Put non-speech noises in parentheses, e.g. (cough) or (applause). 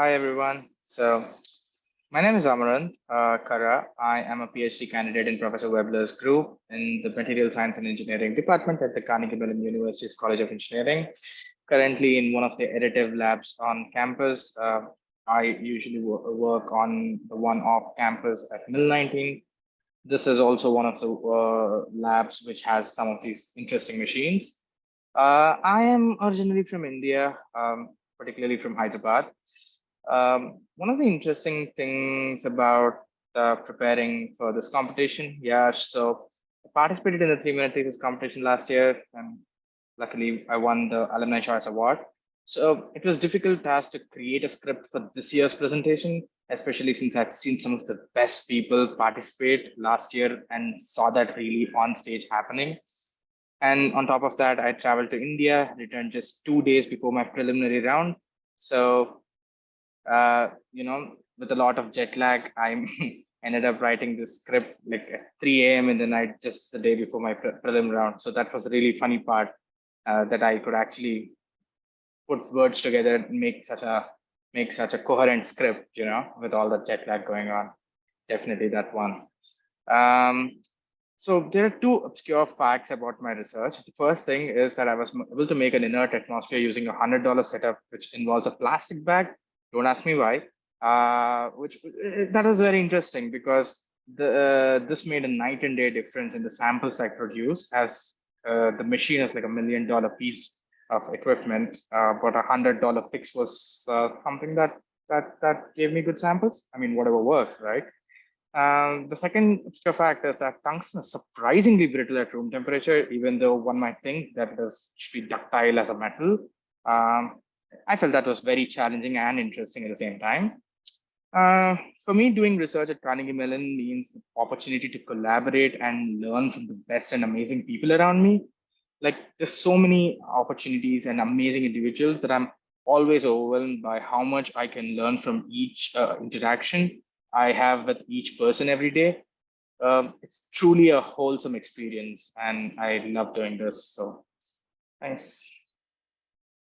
Hi, everyone. So my name is Amaranth uh, Kara. I am a PhD candidate in Professor Webler's group in the Material Science and Engineering Department at the Carnegie Mellon University's College of Engineering. Currently in one of the additive labs on campus. Uh, I usually work on the one off campus at Mill 19. This is also one of the uh, labs which has some of these interesting machines. Uh, I am originally from India, um, particularly from Hyderabad. Um, one of the interesting things about uh, preparing for this competition, yeah, so I participated in the three minute thesis competition last year, and luckily I won the Alumni Choice Award. So it was difficult task to create a script for this year's presentation, especially since I've seen some of the best people participate last year and saw that really on stage happening. And on top of that, I traveled to India, returned just two days before my preliminary round. So, uh, you know, with a lot of jet lag, I (laughs) ended up writing this script like at 3 a.m. in the night, just the day before my pre prelim round. So that was a really funny part uh, that I could actually put words together and make such a make such a coherent script, you know, with all the jet lag going on. Definitely that one. Um, so there are two obscure facts about my research. The first thing is that I was able to make an inert atmosphere using a $100 setup, which involves a plastic bag. Don't ask me why. Uh, which uh, that was very interesting because the uh, this made a night and day difference in the samples I produced as uh, the machine is like a million dollar piece of equipment, uh, but a hundred dollar fix was uh, something that that that gave me good samples. I mean, whatever works, right? Um, the second fact is that tungsten is surprisingly brittle at room temperature, even though one might think that it should be ductile as a metal. Um, I felt that was very challenging and interesting at the same time. Uh, for me, doing research at Carnegie Mellon means opportunity to collaborate and learn from the best and amazing people around me. Like there's so many opportunities and amazing individuals that I'm always overwhelmed by how much I can learn from each uh, interaction I have with each person every day. Um, it's truly a wholesome experience and I love doing this. So thanks.